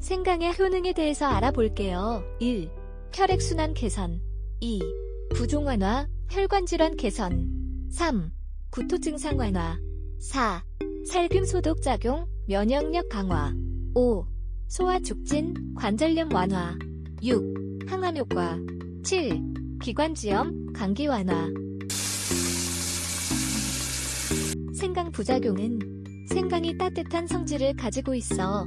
생강의 효능에 대해서 알아볼게요. 1. 혈액순환 개선 2. 부종 완화, 혈관 질환 개선 3. 구토 증상 완화 4. 살균 소독 작용, 면역력 강화 5. 소화 촉진, 관절염 완화 6. 항암 효과 7. 기관지염, 감기 완화 생강 부작용은 생강이 따뜻한 성질을 가지고 있어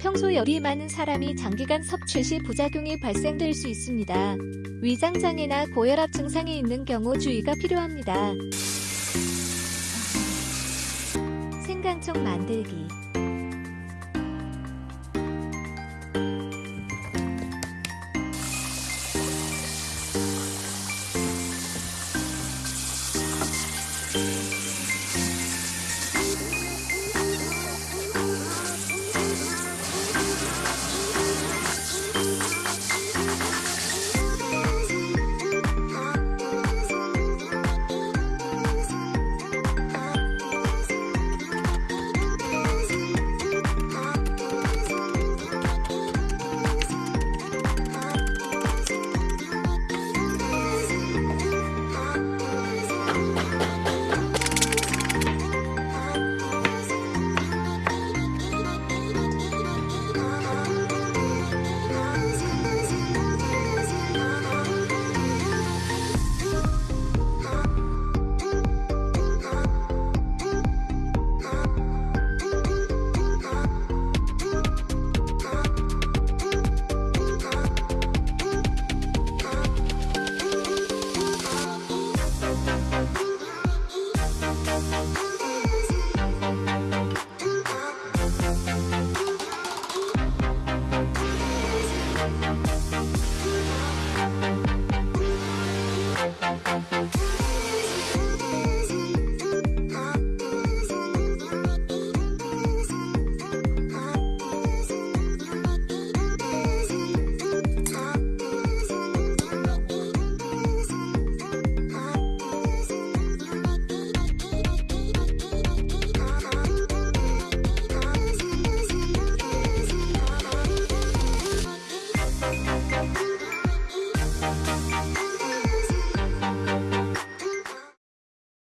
평소 열이 많은 사람이 장기간 섭취 시 부작용이 발생될 수 있습니다. 위장장애나 고혈압 증상이 있는 경우 주의가 필요합니다. 생강청 만들기